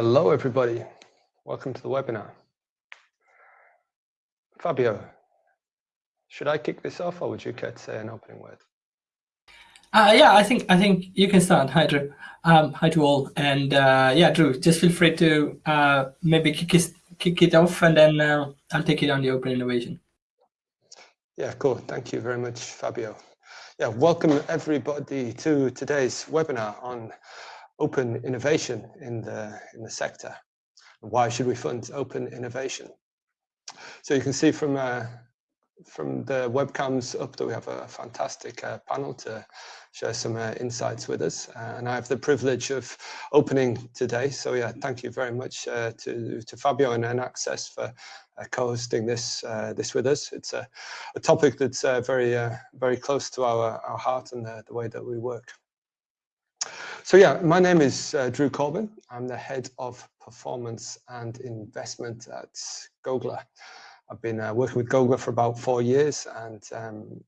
Hello, everybody. Welcome to the webinar. Fabio, should I kick this off or would you care to say an opening word? Uh, yeah, I think I think you can start. Hi, Drew. Um, hi to all. And uh, yeah, Drew, just feel free to uh, maybe kick it, kick it off and then uh, I'll take it on the open innovation. Yeah, cool. Thank you very much, Fabio. Yeah, welcome everybody to today's webinar on open innovation in the in the sector. Why should we fund open innovation? So you can see from uh, from the webcams up that we have a fantastic uh, panel to share some uh, insights with us. Uh, and I have the privilege of opening today. So yeah, thank you very much uh, to, to Fabio and EnAccess for uh, co-hosting this this with us. It's a, a topic that's very very close to our, our heart and the, the way that we work. So yeah, my name is uh, Drew Corbin. I'm the head of performance and investment at Gogla. I've been uh, working with Gogla for about four years and um,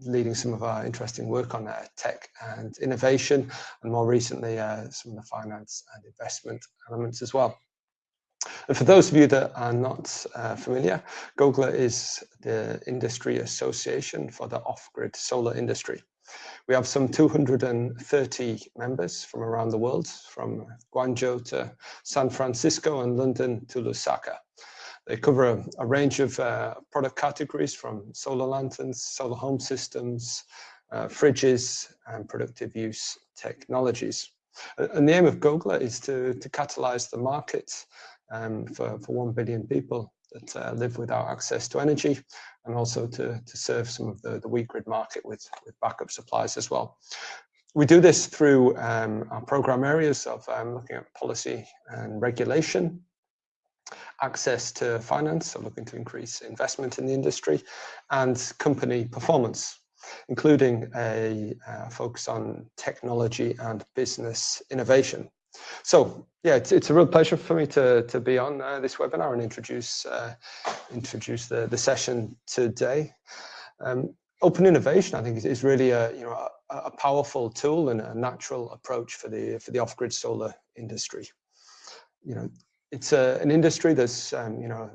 leading some of our interesting work on uh, tech and innovation, and more recently, uh, some of the finance and investment elements as well. And for those of you that are not uh, familiar, Gogla is the industry association for the off-grid solar industry. We have some 230 members from around the world, from Guangzhou to San Francisco and London to Lusaka. They cover a, a range of uh, product categories from solar lanterns, solar home systems, uh, fridges, and productive use technologies. And the aim of Gogla is to, to catalyze the market um, for, for 1 billion people that uh, live without access to energy and also to, to serve some of the, the weak grid market with, with backup supplies as well. We do this through um, our program areas of um, looking at policy and regulation, access to finance, so looking to increase investment in the industry, and company performance, including a uh, focus on technology and business innovation. So yeah, it's, it's a real pleasure for me to, to be on uh, this webinar and introduce, uh, introduce the, the session today. Um, open innovation, I think, is, is really a, you know, a, a, powerful tool and a natural approach for the, for the off-grid solar industry. You know, it's a, an industry that's, um, you know,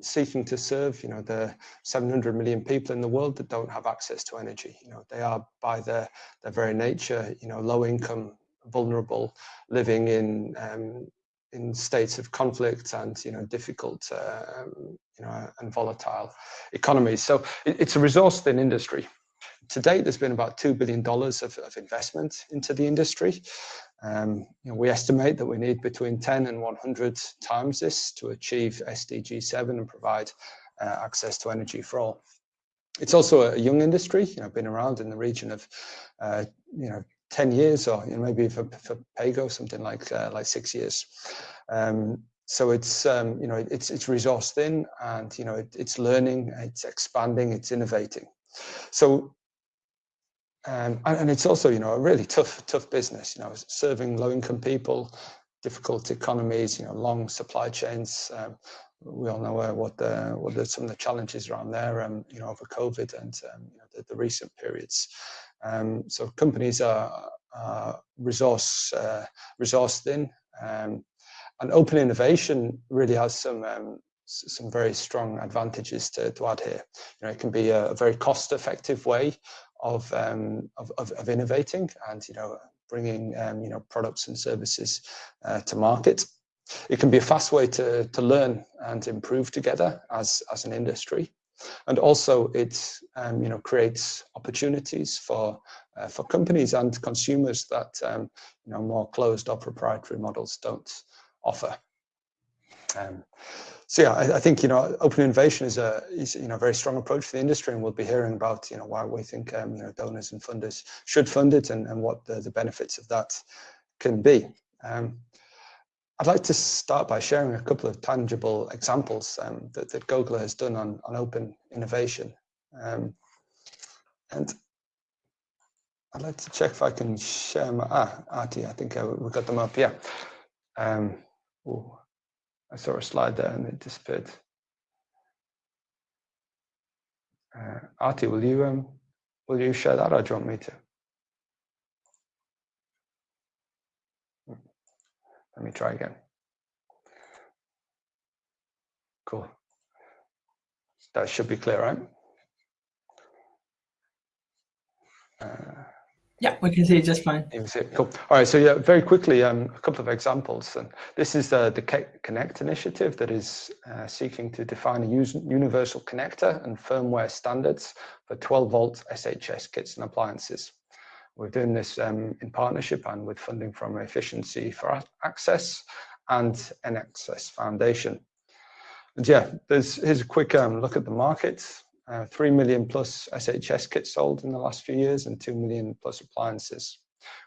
seeking to serve, you know, the 700 million people in the world that don't have access to energy. You know, they are by their, their very nature, you know, low income vulnerable, living in um, in states of conflict and you know difficult um, you know and volatile economies. So it, it's a resource-thin industry. To date, there's been about two billion dollars of, of, investment into the industry. Um, you know, we estimate that we need between 10 and 100 times this to achieve SDG 7 and provide uh, access to energy for all. It's also a young industry, you know, been around in the region of, uh, you know, 10 years or you know, maybe for, for Paygo, something like uh, like six years. Um, so it's um, you know it's it's resource thin and you know it, it's learning, it's expanding, it's innovating. So um, and, and, it's also you know a really tough tough business. You know serving low income people, difficult economies, you know long supply chains. Um, we all know uh, what the what the, some of the challenges around there, um, you know, over COVID and um, you know, the, the, recent periods. Um, so companies are, are resource uh, um, and open innovation really has some um, some very strong advantages to, to add here. You know, it can be a, a very cost-effective way of, um, of, of, of innovating and you know bringing um, you know products and services uh, to market. It can be a fast way to, to learn and improve together as, as an industry. And also it um, you know, creates opportunities for, uh, for companies and consumers that um, you know, more closed or proprietary models don't offer. Um, so yeah, I, I, think you know open innovation is a is, you know very strong approach for the industry, and we'll be hearing about you know why we think um, you know donors and funders should fund it and, and what the, the benefits of that can be. Um, I'd like to start by sharing a couple of tangible examples um, that, that has done on, on open innovation. Um, and I'd like to check if I can share my, ah, Artie, I think uh, we got them up, yeah. Um, ooh, I saw a slide there and it disappeared. Uh, Artie, will you, um, will you share that or do you want me to? Let me try again. Cool. That should be clear, right? Uh, yeah, we can see it just fine. You see it. Cool. All right, so yeah, very quickly, um, a couple of examples. And this is the the Connect initiative that is uh, seeking to define a universal connector and firmware standards for 12 volt SHS kits and appliances. We're doing this um, in partnership and with funding from Efficiency for Access and EnAccess Foundation. And yeah, there's, here's a quick um, look at the market. Uh, 3 million plus SHS kits sold in the last few years and 2 million plus appliances.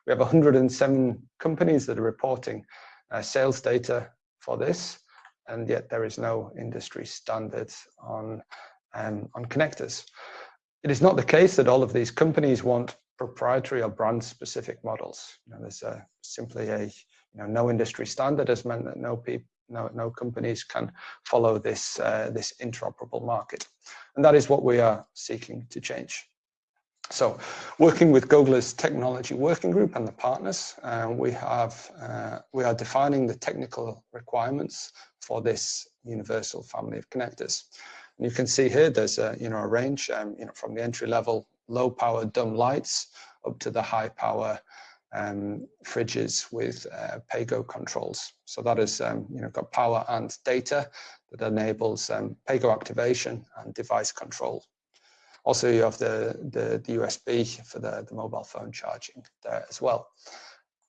We have 107 companies that are reporting uh, sales data for this, and yet there is no industry standard on, um, on connectors. It is not the case that all of these companies want proprietary or brand specific models. You know, there's a, simply a you know, no industry standard has meant that no, people no, no companies can follow this, uh, this interoperable market. And that is what we are seeking to change. So working with Gogla's technology working group and the partners, uh, we have uh, we are defining the technical requirements for this universal family of connectors. And you can see here there's a you know a range um, you know from the entry level low power dumb lights up to the high power um, fridges with uh, PAYGO controls. So that is, um, you know, got power and data that enables um, PAYGO activation and device control. Also, you have the, the, the USB for the, the mobile phone charging there as well.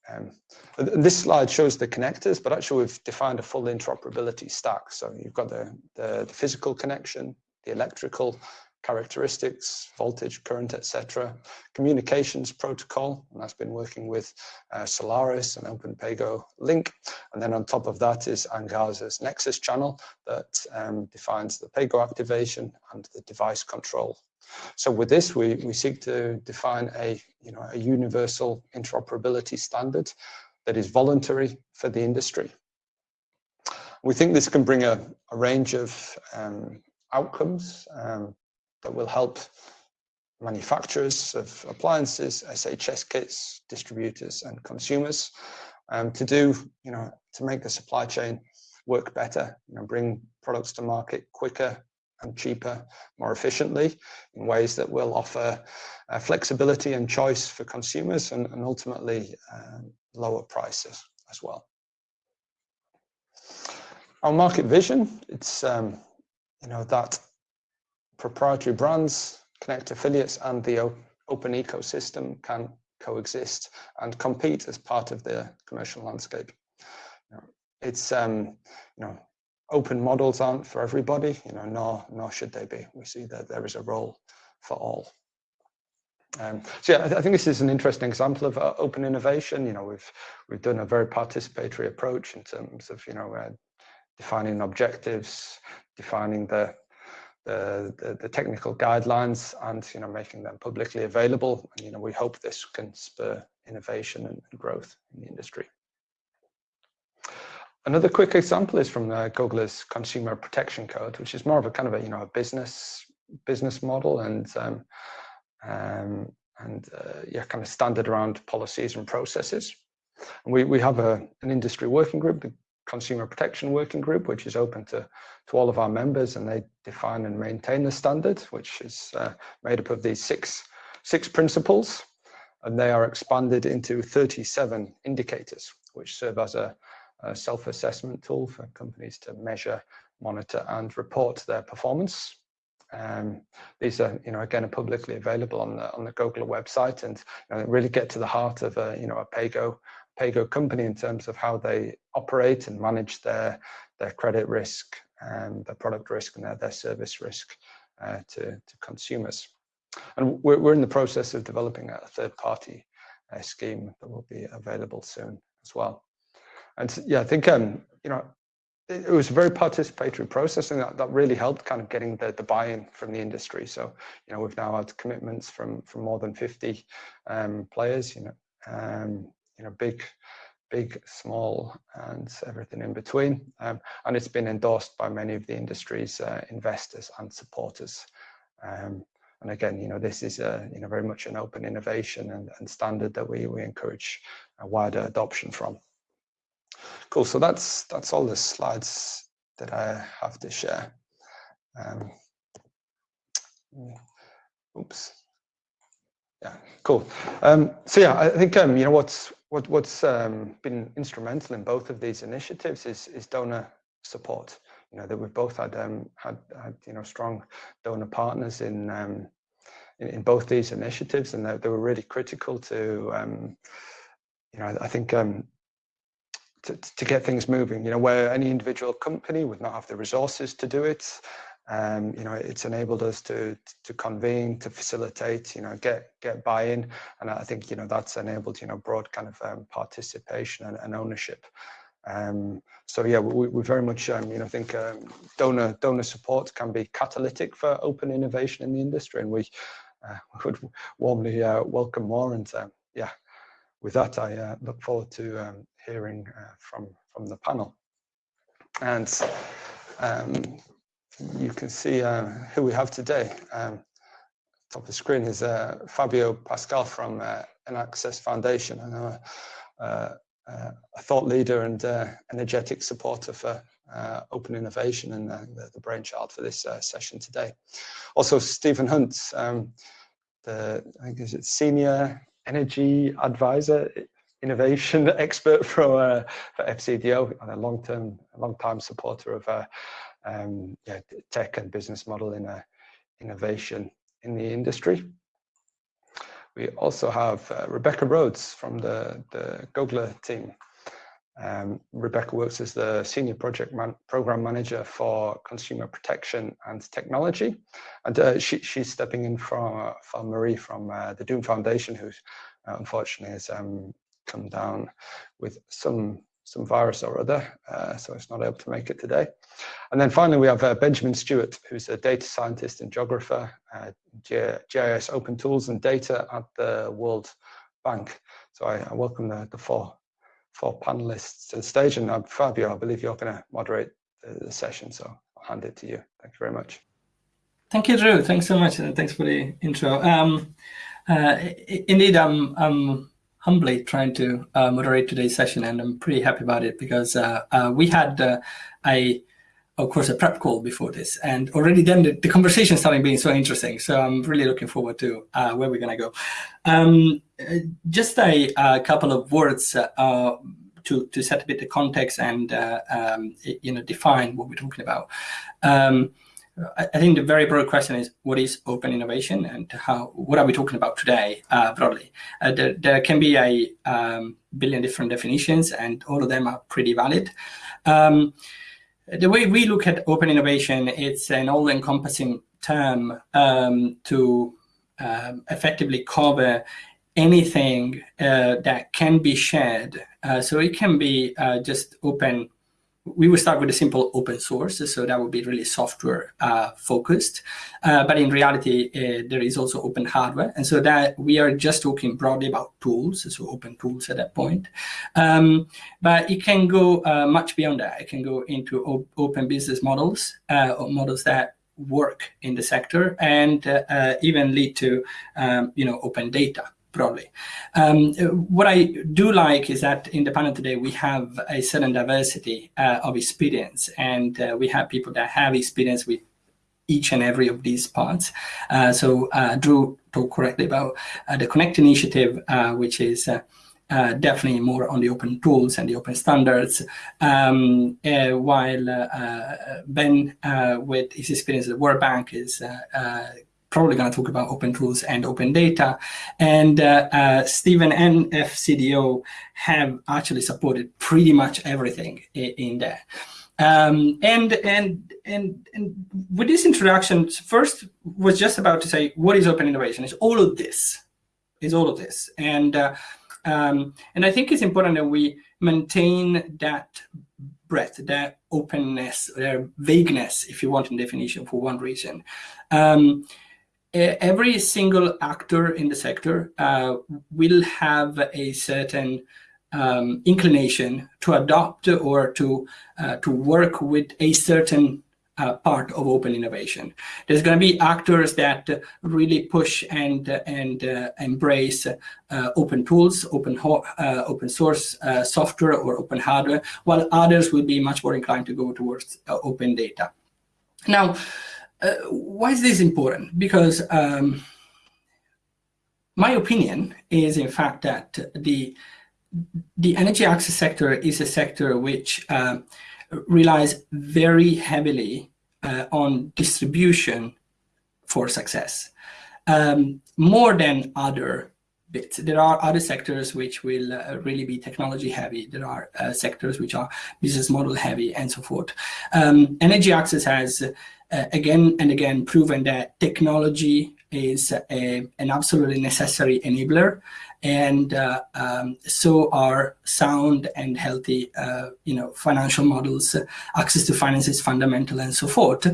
Um, this slide shows the connectors, but actually we've defined a full interoperability stack. So you've got the, the, the physical connection, the electrical, characteristics, voltage, current, etc. Communications protocol, and that's been working with uh, Solaris and OpenPaygo Link. And then on top of that is Angaza's Nexus channel that um, defines the PAYGO activation and the device control. So with this, we, we seek to define a, you know, a universal interoperability standard that is voluntary for the industry. We think this can bring a, a range of um, outcomes um, that will help manufacturers of appliances, SHS kits, distributors and consumers um, to do, you know, to make the supply chain work better, you know, bring products to market quicker and cheaper, more efficiently in ways that will offer uh, flexibility and choice for consumers and, and ultimately um, lower prices as well. Our market vision, it's, um, you know, that proprietary brands, connect affiliates, and the open ecosystem can coexist and compete as part of the commercial landscape. You know, it's um, you know open models aren't for everybody, you know, nor nor should they be. We see that there is a role for all. Um, so yeah, I think this is an interesting example of uh, open innovation. You know, we've we've done a very participatory approach in terms of you know uh, defining objectives, defining the the, the, the, technical guidelines and you know making them publicly available. And you know we hope this can spur innovation and, growth in the industry. Another quick example is from the Gogla's Consumer Protection Code, which is more of a kind of a you know a business business model and um, um, and uh, yeah, kind of standard around policies and processes. And we we have a an industry working group, Consumer Protection Working Group, which is open to, to all of our members and they define and maintain the standard, which is uh, made up of these six, six principles and they are expanded into 37 indicators, which serve as a, a self-assessment tool for companies to measure, monitor and report their performance. Um, these are, you know, again, are publicly available on the on the Gogla website, and you know, really get to the heart of a, you know, a PAYGO PAYGO company in terms of how they operate and manage their, their credit risk and their product risk and their, their service risk uh, to, to consumers. And we're, we're in the process of developing a third party uh, scheme that will be available soon as well. And yeah, I think, um, you know, it, it was a very participatory process and that, that really helped kind of getting the, the buy-in from the industry. So, you know, we've now had commitments from, from more than 50 um, players, you know, um, you know, big, big, small, and everything in between. Um, and it's been endorsed by many of the industry's uh, investors and supporters. Um, and again, you know, this is a, you know, very much an open innovation and, and standard that we, we encourage a wider adoption from. Cool, so that's, that's all the slides that I have to share. Um, oops. Yeah, cool. Um, so yeah, I think um, you know what's what what's um, been instrumental in both of these initiatives is is donor support. You know that we've both had um, had, had you know strong donor partners in um, in, in, both these initiatives, and they, they were really critical to um, you know I think um, to, to get things moving. You know where any individual company would not have the resources to do it, um, you know, it's enabled us to to convene, to facilitate, you know, get get buy-in, and I think you know that's enabled you know broad kind of um, participation and, and ownership. Um, so yeah, we, we very much um, you know think um, donor donor support can be catalytic for open innovation in the industry, and we uh, would warmly uh, welcome more. And uh, yeah, with that, I uh, look forward to um, hearing uh, from from the panel. And you can see uh, who we have today. Um, top of the screen is uh, Fabio Pascal from uh, Access Foundation. Know uh, uh, a thought leader and uh, energetic supporter for uh, open innovation and the, the, brainchild for this session today. Also, Stephen Hunt, um, the I think is it senior energy advisor, innovation expert for, for FCDO, and a long-term, long-time supporter of um, yeah, tech and business model in a innovation in the industry. We also have uh, Rebecca Rhodes from the, the Gogla team. Um, Rebecca works as the Senior Project man Program Manager for Consumer Protection and Technology. And uh, she, she's stepping in from, uh, Marie from uh, the DOEN Foundation, who uh, unfortunately has um, come down with some some virus or other, uh, so it's not able to make it today. And then finally, we have uh, Benjamin Stewart, who's a data scientist and geographer, uh, GIS Open Tools and Data at the World Bank. So I, I welcome the, the, four, four panelists to the stage. And uh, Fabio, I believe you're going to moderate the, the, session, so I'll hand it to you. Thank you very much. Thank you, Drew. Thanks so much, and thanks for the intro. Um, uh, indeed, I'm, I'm humbly trying to uh, moderate today's session, and I'm pretty happy about it because uh, uh, we had uh, a, of course, a prep call before this, and already then the, the conversation started being so interesting. So I'm really looking forward to uh, where we're going to go. Um, just a, a, couple of words uh, to to set a bit the context and um, you know define what we're talking about. Um, I think the very broad question is what is open innovation and how what are we talking about today uh, broadly? Uh, there, there, can be a um, billion different definitions and all of them are pretty valid. Um, the way we look at open innovation, it's an all-encompassing term um, to um, effectively cover anything uh, that can be shared. Uh, so it can be uh, just open we will start with a simple open source, so that would be really software uh, focused. Uh, but in reality, uh, there is also open hardware. And so that we are just talking broadly about tools, so open tools at that point. Um, but it can go uh, much beyond that. It can go into open business models, uh, models that work in the sector and uh, even lead to um, you know, open data broadly. Um, what I do like is that in the panel today, we have a certain diversity uh, of experience and uh, we have people that have experience with each and every of these parts. Uh, so uh, Drew talked correctly about uh, the Connect initiative, uh, which is definitely more on the open tools and the open standards, um, while Ben, with his experience at the World Bank, is probably going to talk about open tools and open data. And uh, uh, Stephen and FCDO have actually supported pretty much everything in, there. Um, and, and, and, and with this introduction, first was just about to say, what is open innovation? It's all of this, is all of this. And, uh, um, and I think it's important that we maintain that breadth, that openness, or vagueness, if you want in definition for one reason. Um, every single actor in the sector uh, will have a certain um, inclination to adopt or to uh, to work with a certain uh, part of open innovation. There's going to be actors that really push and and uh, embrace uh, open tools, open uh, open source software or open hardware, while others will be much more inclined to go towards open data. Now, why is this important? Because um, my opinion is, in fact, that the the energy access sector is a sector which uh, relies very heavily uh, on distribution for success, um, more than other bits. There are other sectors which will uh, really be technology heavy. There are uh, sectors which are business model heavy and so forth. Um, energy access has uh, again and again proven that technology is a, an absolutely necessary enabler and uh, um, so are sound and healthy uh, you know financial models access to finance is fundamental and so forth.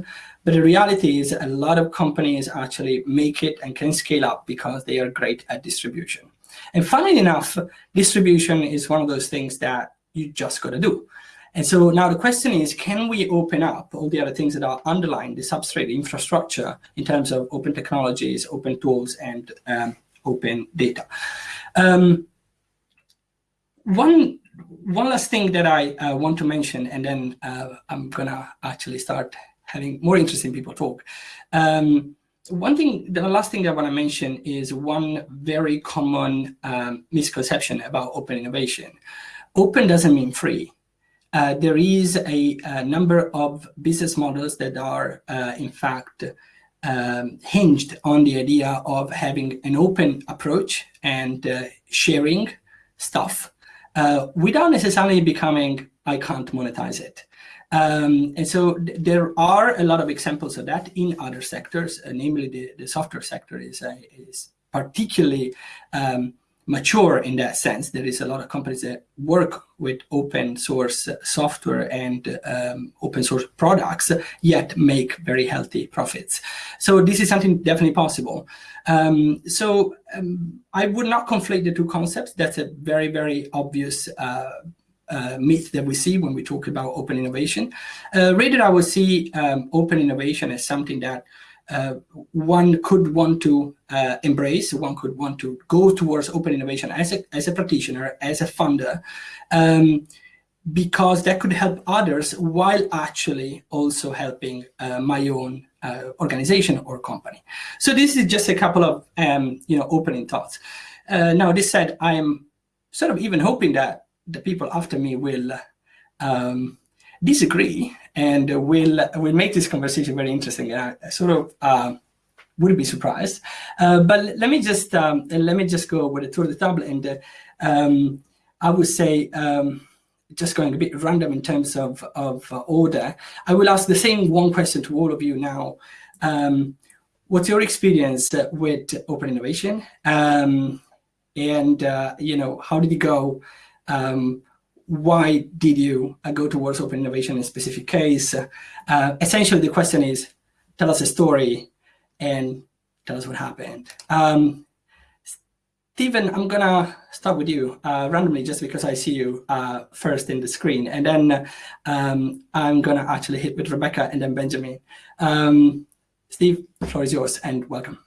But the reality is a lot of companies actually make it and can scale up because they are great at distribution. And funnily enough distribution is one of those things that you just got to do and so now the question is, can we open up all the other things that are underlying the substrate infrastructure in terms of open technologies, open tools, and um, open data? Um, one, one last thing that I uh, want to mention, and then uh, I'm going to actually start having more interesting people talk. Um, one thing, the last thing I want to mention is one very common um, misconception about open innovation. Open doesn't mean free uh, there is a, a, number of business models that are, uh, in fact, um, hinged on the idea of having an open approach and uh, sharing stuff uh, without necessarily becoming, I can't monetize it. Um, and so th there are a lot of examples of that in other sectors, uh, namely the, the software sector is, is particularly um, mature in that sense. There is a lot of companies that work with open source software and um, open source products, yet make very healthy profits. So this is something definitely possible. Um, so um, I would not conflate the two concepts. That's a very, very obvious uh, uh, myth that we see when we talk about open innovation. Uh, rather, I would see um, open innovation as something that one could want to uh, embrace, one could want to go towards open innovation as a, as a practitioner, as a funder, um, because that could help others while actually also helping uh, my own uh, organization or company. So this is just a couple of um, you know opening thoughts. Uh, now, this said, I am sort of even hoping that the people after me will um, disagree and we'll we'll make this conversation very interesting. And I sort of uh, would be surprised, uh, but let me just um, let me just go with a tour of the table, and uh, um, I would say. Um, just going a bit random in terms of, of uh, order, I will ask the same one question to all of you now. Um, what's your experience with open innovation? Um, and, uh, you know, how did it go? Why did you uh, go towards open innovation in a specific case? Uh, essentially, the question is, tell us a story and tell us what happened. Um, Stephen, I'm gonna start with you uh, randomly just because I see you uh, first in the screen. And then um, I'm gonna actually hit with Rebecca and then Benjamin. Um, Steve, the floor is yours and welcome.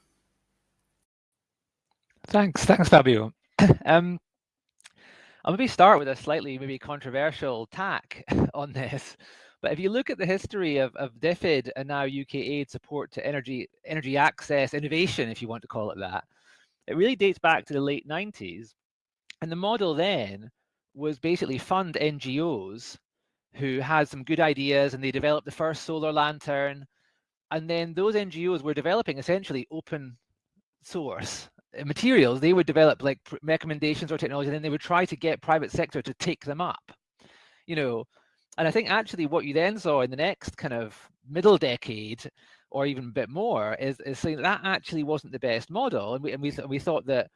Thanks, thanks Fabio. um, I'll maybe start with a slightly maybe controversial tack on this. But if you look at the history of, of DFID and now UK aid support to energy energy access innovation, if you want to call it that, it really dates back to the late 90s. And the model then was basically fund NGOs who had some good ideas and they developed the first solar lantern. And then those NGOs were developing essentially open source Uh, materials, they would develop like recommendations or technology, and then they would try to get private sector to take them up. You know, and I think actually what you then saw in the next kind of middle decade, or even a bit more, is, is saying that actually wasn't the best model, and we and we we thought that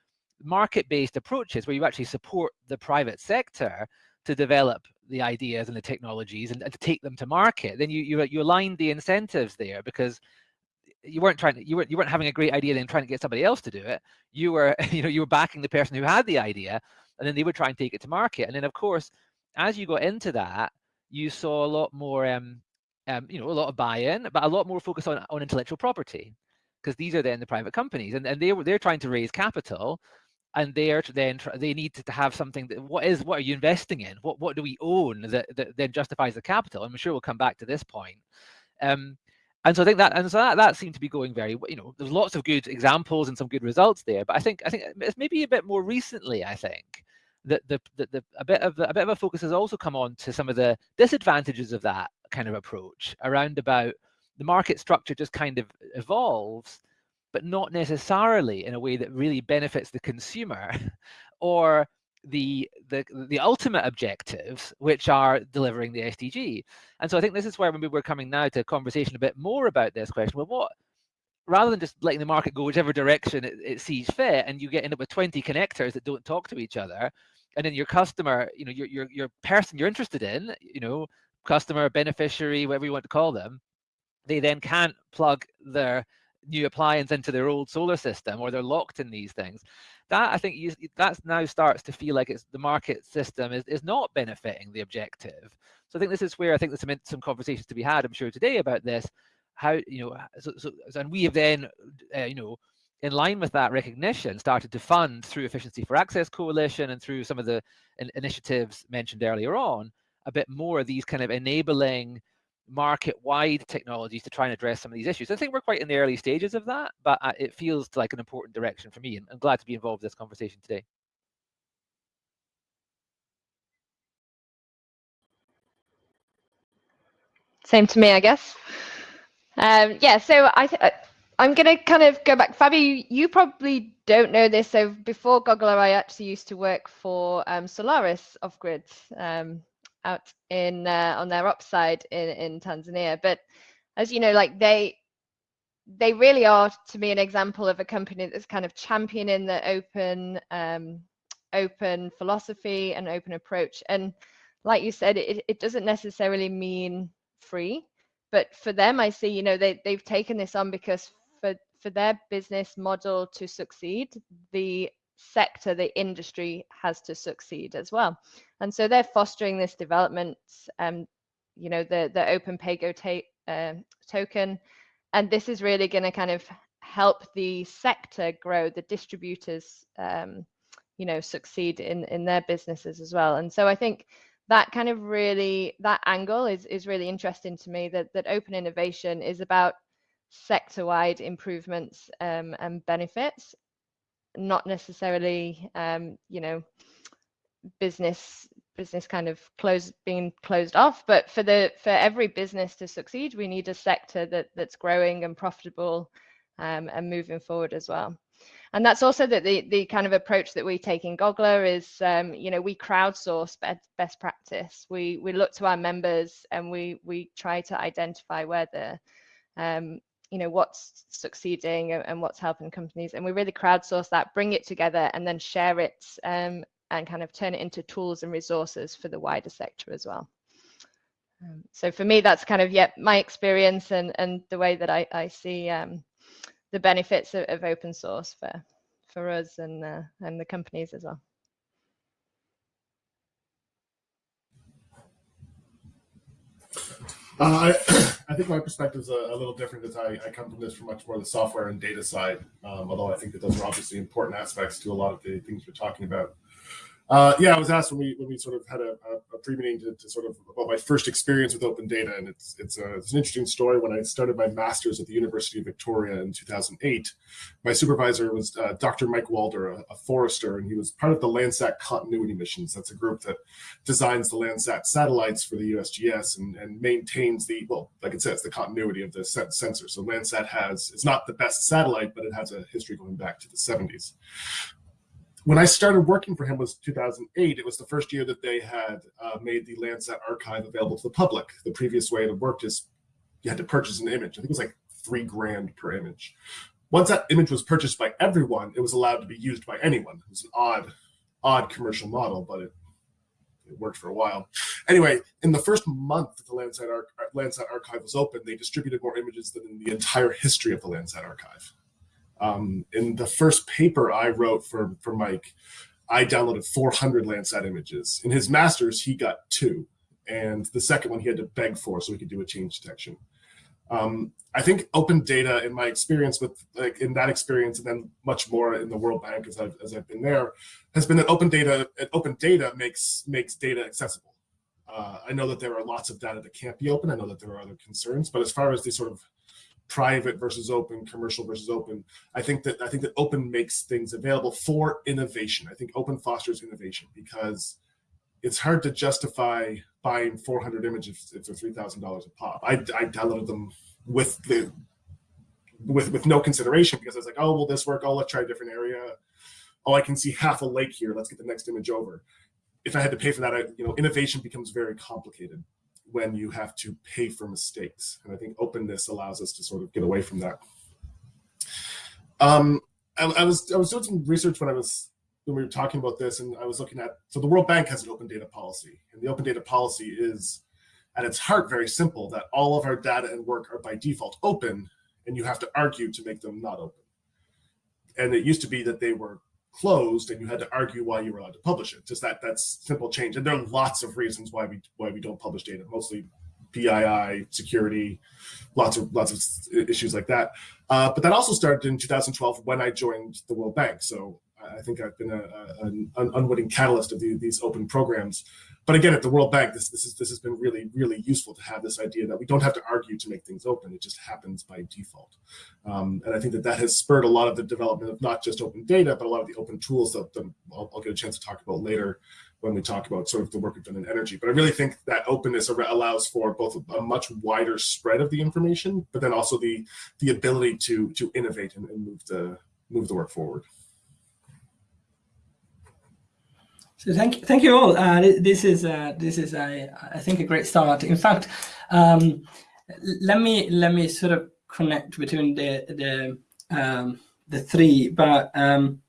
market-based approaches where you actually support the private sector to develop the ideas and the technologies and, and to take them to market, then you you you aligned the incentives there because you weren't trying to you weren't you weren't having a great idea then trying to get somebody else to do it. You were you know you were backing the person who had the idea and then they would try and take it to market. And then of course as you got into that you saw a lot more um um, you know, a lot of buy-in, but a lot more focus on, on intellectual property because these are then the private companies and, and they were they're trying to raise capital and they are then they need to have something that what is what are you investing in? What what do we own that, that then justifies the capital? I'm sure we'll come back to this point. Um, and so i think that and so that, that seemed to be going very you know there's lots of good examples and some good results there but i think i think it's maybe a bit more recently i think that the, the, the a bit of a bit of a focus has also come on to some of the disadvantages of that kind of approach around about the market structure just kind of evolves but not necessarily in a way that really benefits the consumer or the the the ultimate objectives which are delivering the SDG. And so I think this is where maybe we're coming now to a conversation a bit more about this question. Well, what rather than just letting the market go whichever direction it, it sees fit and you get end up with 20 connectors that don't talk to each other and then your customer you know your, your your person you're interested in you know customer beneficiary whatever you want to call them they then can't plug their new appliance into their old solar system or they're locked in these things that i think you, that now starts to feel like it's the market system is, is not benefiting the objective. So i think this is where i think there's some, some conversations to be had i'm sure today about this how you know so, so and we have then uh, you know in line with that recognition started to fund through efficiency for access coalition and through some of the in initiatives mentioned earlier on a bit more of these kind of enabling market-wide technologies to try and address some of these issues. I think we're quite in the early stages of that, but uh, it feels like an important direction for me, and I'm glad to be involved in this conversation today. Same to me, I guess. Um, yeah, so I uh, I'm going to kind of go back. Fabio, you probably don't know this. So before Gogla, I actually used to work for um, Solaris off grid. Um, out in uh, on their upside in in Tanzania. But as you know, like they they really are to me an example of a company that's kind of championing the open um, open philosophy and open approach. And like you said, it, it doesn't necessarily mean free, but for them, I see, you know, they, they've taken this on because for, for their business model to succeed, the sector, the industry has to succeed as well. And so they're fostering this development, um, you know, the, the open PAYGO uh, token. And this is really going to kind of help the sector grow, the distributors, um, you know, succeed in, in their businesses as well. And so I think that kind of really, that angle is, is really interesting to me that, that open innovation is about sector-wide improvements um, and benefits not necessarily um, you know business business kind of closed being closed off but for the for every business to succeed we need a sector that that's growing and profitable um, and moving forward as well. And that's also that the the kind of approach that we take in Gogla is um, you know we crowdsource best, best practice. We we look to our members and we we try to identify where the um, you know what's succeeding and what's helping companies and we really crowdsource that bring it together and then share it um, and kind of turn it into tools and resources for the wider sector as well. Um, so for me that's kind of yeah my experience and and the way that i, I see um, the benefits of, of, open source for for us and uh, and the companies as well Uh, I, I think my perspective is a, a, little different because I, I, come from this from much more the software and data side, um, although I think that those are obviously important aspects to a lot of the things we're talking about. Uh, yeah, I was asked when we when we sort of had a, a, pre-meeting to, to, sort of about my first experience with open data, and it's it's, a, it's an interesting story. When I started my master's at the University of Victoria in 2008, my supervisor was uh, Dr. Mike Wulder, a, a, forester, and he was part of the Landsat continuity missions. That's a group that designs the Landsat satellites for the USGS and, and maintains the well, like it says, the continuity of the sensor. So Landsat has it's not the best satellite, but it has a history going back to the 70s when I started working for him was 2008. It was the first year that they had uh, made the Landsat archive available to the public. The previous way it worked is you had to purchase an image. I think it was like three grand per image. Once that image was purchased by everyone, it was allowed to be used by anyone. It was an odd, odd commercial model, but it, it worked for a while. Anyway, in the first month that the Landsat, Ar Landsat archive was open, they distributed more images than in the entire history of the Landsat archive. Um, in the first paper I wrote for, for Mike, I downloaded 400 Landsat images. In his master's, he got two. and the second one he had to beg for so he could do a change detection. Um, I think open data, in my experience with like in that experience, and then much more in the World Bank as I've as I've been there, has been that open data. Open data makes makes data accessible. Uh, I know that there are lots of data that can't be open. I know that there are other concerns, but as far as the sort of private versus open, commercial versus open, I think that I think that open makes things available for innovation. I think open fosters innovation because it's hard to justify buying 400 images if they're $3,000 a pop. I, I downloaded them with the with with no consideration because I was like, oh, will this work? Oh, let's try a different area. Oh, I can see half a lake here. Let's get the next image over. If I had to pay for that, I, you know, innovation becomes very complicated when you have to pay for mistakes. And I think openness allows us to sort of get away from that. Um, I, I was I was doing some research when I was when we were talking about this, and I was looking at so the World Bank has an open data policy, and the open data policy is at its heart very simple that all of our data and work are by default open, and you have to argue to make them not open. And it used to be that they were closed and you had to argue why you were allowed to publish it. Just that that's simple change. And there are lots of reasons why we why we don't publish data, mostly PII, security, lots of lots of issues like that. Uh, but that also started in 2012 when I joined the World Bank. So I think I've been a, a, an unwitting catalyst of the, these open programs. But again, at the World Bank, this, this, is, this has been really, really useful to have this idea that we don't have to argue to make things open. It just happens by default. Um, and I think that that has spurred a lot of the development of not just open data, but a lot of the open tools that, that I'll, I'll get a chance to talk about later when we talk about sort of the work we've done in energy. But I really think that openness allows for both a much wider spread of the information, but then also the the ability to to innovate and, and move the move the work forward. So thank thank you all. Uh, this is uh, this is I I think a great start. In fact, um, let me let me sort of connect between the the um, the three. But um,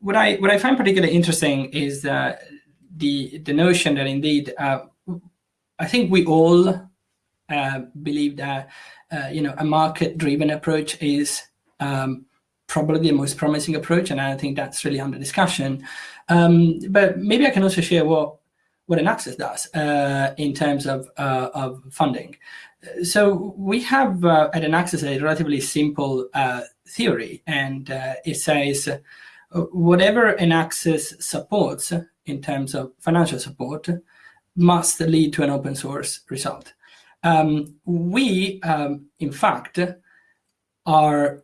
what I what I find particularly interesting is uh, the the notion that indeed uh, I think we all uh, believe that uh, you know a market driven approach is um, probably the most promising approach, and I think that's really under discussion. Um, but maybe I can also share what what EnAccess does uh, in terms of uh, of funding. So we have uh, at EnAccess a relatively simple uh, theory, and uh, it says uh, whatever EnAccess supports in terms of financial support must lead to an open source result. Um, we, um, in fact, are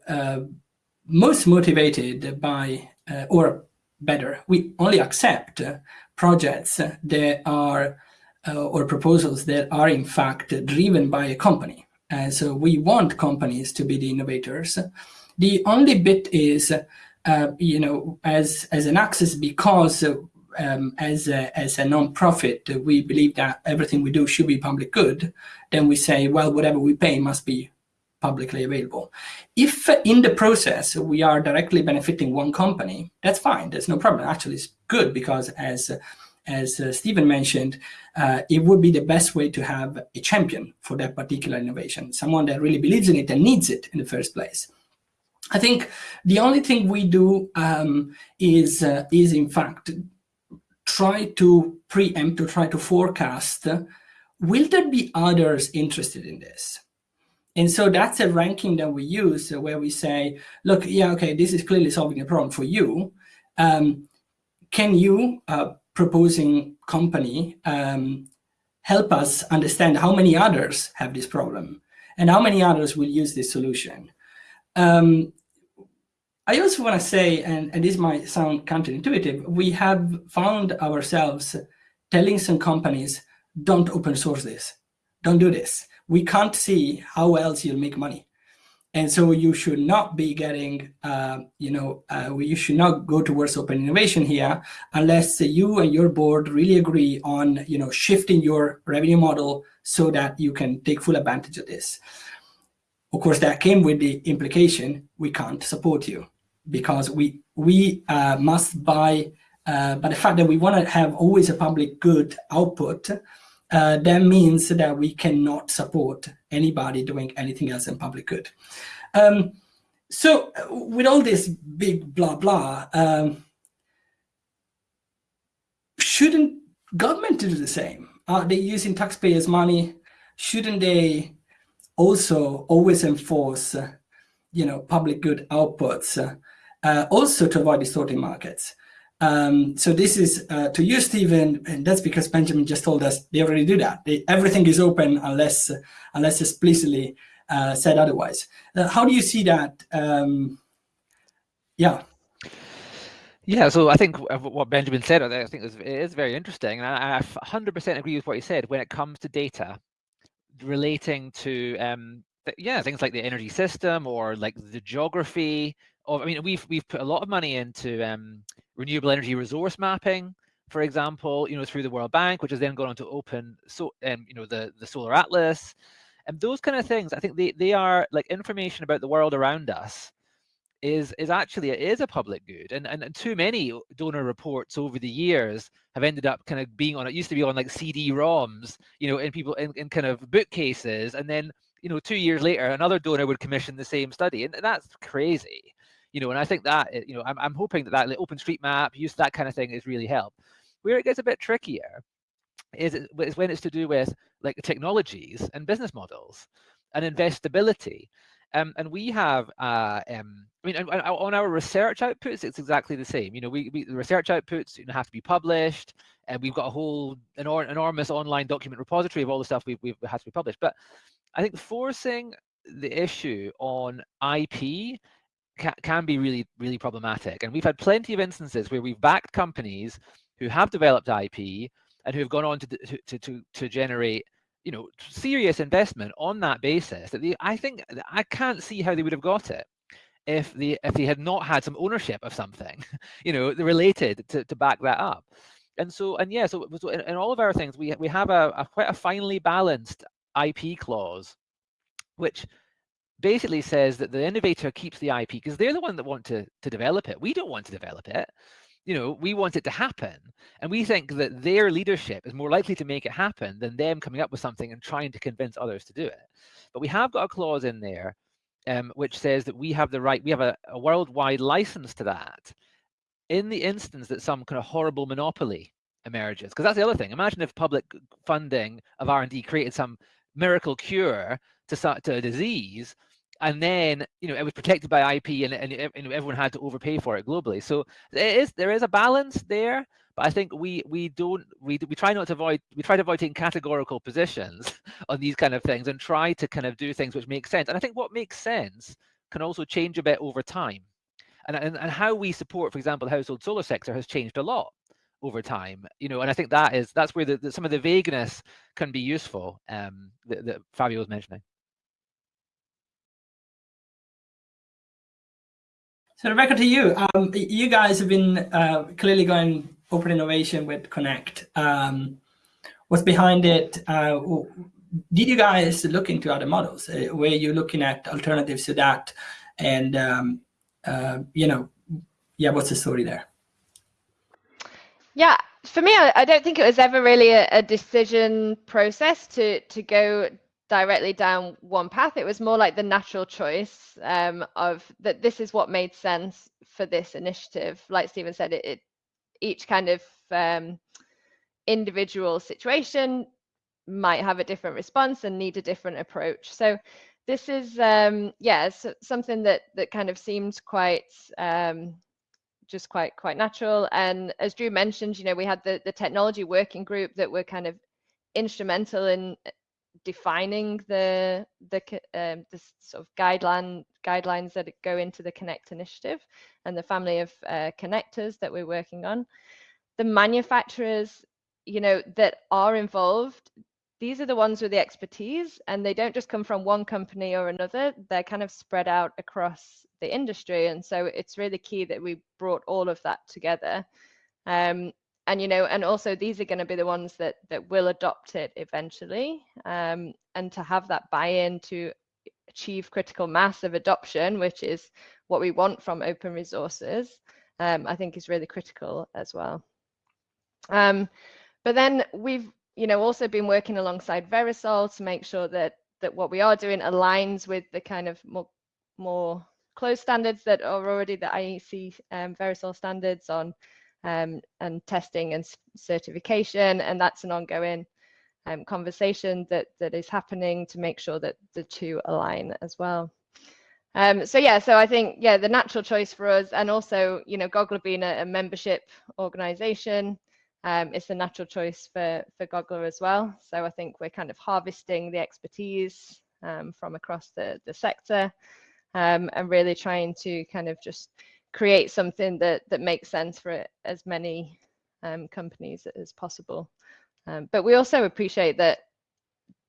most motivated by, or better. We only accept projects that are uh, or proposals that are in fact driven by a company. And so we want companies to be the innovators. The only bit is, uh, you know, as as EnAccess because um, as a, as a non-profit, we believe that everything we do should be public good. Then we say, well, whatever we pay must be publicly available. If in the process we are directly benefiting one company, that's fine. There's no problem. Actually, it's good because as as uh, Stephen mentioned, uh, it would be the best way to have a champion for that particular innovation, someone that really believes in it and needs it in the first place. I think the only thing we do um, is, uh, is in fact, try to preempt, to try to forecast, will there be others interested in this? And so that's a ranking that we use where we say, look, yeah, okay, this is clearly solving a problem for you. Um, can you, uh, proposing company, um, help us understand how many others have this problem and how many others will use this solution? Um, I also want to say, and, and this might sound counterintuitive, we have found ourselves telling some companies, don't open source this, don't do this we can't see how else you'll make money. And so you should not be getting, uh, you know, uh, you should not go towards open innovation here unless you and your board really agree on, you know, shifting your revenue model so that you can take full advantage of this. Of course, that came with the implication we can't support you because we we uh, must buy. Uh, but the fact that we want to have always a public good output uh, that means that we cannot support anybody doing anything else in public good. Um, so uh, with all this big blah blah, um, shouldn't government do the same? are they using taxpayers' money? Shouldn't they also always enforce, uh, you know, public good outputs, uh, uh, also to avoid distorting markets? Um, so this is uh, to you, Stephen, and that's because Benjamin just told us they already do that. They, everything is open unless unless explicitly uh, said otherwise. Uh, how do you see that? Um, yeah. Yeah, so I think what Benjamin said, I think it is very interesting, and I 100% agree with what he said when it comes to data relating to, um, yeah, things like the energy system or like the geography. Of, I mean, we've we've put a lot of money into um, renewable energy resource mapping, for example, you know, through the World Bank, which has then gone on to open, so, um, you know, the the Solar Atlas, and those kind of things. I think they they are like information about the world around us is is actually it is a public good and, and and too many donor reports over the years have ended up kind of being on it used to be on like cd-roms you know in people in, in kind of bookcases and then you know two years later another donor would commission the same study and that's crazy you know and i think that eh, you know i'm, I'm hoping that that like, openstreetmap use that kind of thing is really help where it gets a bit trickier is, is when it's to do with like technologies and business models and investability um, and we have, uh, um, I mean, on our research outputs, it's exactly the same. You know, we, we the research outputs you know, have to be published, and we've got a whole enor enormous online document repository of all the stuff we've, we've has to be published. But I think forcing the issue on IP can, can be really, really problematic. And we've had plenty of instances where we've backed companies who have developed IP and who have gone on to, to, to, to generate you know, serious investment on that basis, that they, I think I can't see how they would have got it if they if they had not had some ownership of something, you know, related to, to back that up. And so, and yeah, so, so in, in all of our things, we we have a, a quite a finely balanced IP clause, which basically says that the innovator keeps the IP because they're the one that want to to develop it. We don't want to develop it you know, we want it to happen. And we think that their leadership is more likely to make it happen than them coming up with something and trying to convince others to do it. But we have got a clause in there um, which says that we have the right, we have a, a worldwide license to that in the instance that some kind of horrible monopoly emerges. Because that's the other thing. Imagine if public funding of R&D created some miracle cure to, to a disease and then you know it was protected by IP, and, and, and everyone had to overpay for it globally. So there is there is a balance there, but I think we we don't we we try not to avoid we try to avoid taking categorical positions on these kind of things and try to kind of do things which make sense. And I think what makes sense can also change a bit over time, and and, and how we support, for example, the household solar sector has changed a lot over time you know and i think that is that's where the, the, some of the vagueness can be useful um that, that fabio was mentioning So Rebecca, to you, um, you guys have been uh, clearly going open innovation with Connect. Um, what's behind it? Uh, did you guys look into other models? Uh, were you looking at alternatives to that? And, um, uh, you know, yeah, what's the story there? Yeah, for me, I, I don't think it was ever really a, a decision process to to go directly down one path. It was more like the natural choice um, of that this is what made sense for this initiative. Like Stephen said, it, it each kind of um, individual situation might have a different response and need a different approach. So this is um, yeah so something that that kind of seemed quite um, just quite quite natural. And as Drew mentioned, you know, we had the the technology working group that were kind of instrumental in defining the the um, the sort of guideline guidelines that go into the Connect initiative and the family of uh, connectors that we're working on. The manufacturers, you know, that are involved, these are the ones with the expertise, and they don't just come from one company or another. They're kind of spread out across the industry, and so it's really key that we brought all of that together. Um, and you know and also these are going to be the ones that that will adopt it eventually um, and to have that buy-in to achieve critical mass of adoption which is what we want from open resources um, i think is really critical as well. Um, but then we've you know also been working alongside VeraSol to make sure that that what we are doing aligns with the kind of more more closed standards that are already the IEC um, VeraSol standards on um, and testing and certification, and that's an ongoing um, conversation that that is happening to make sure that the two align as well. Um, so yeah, so I think yeah, the natural choice for us, and also you know, Gogla being a, a membership organization, um, it's a natural choice for for Gogla as well. So I think we're kind of harvesting the expertise um, from across the the sector, um, and really trying to kind of just create something that that makes sense for as many um, companies as possible. Um, but we also appreciate that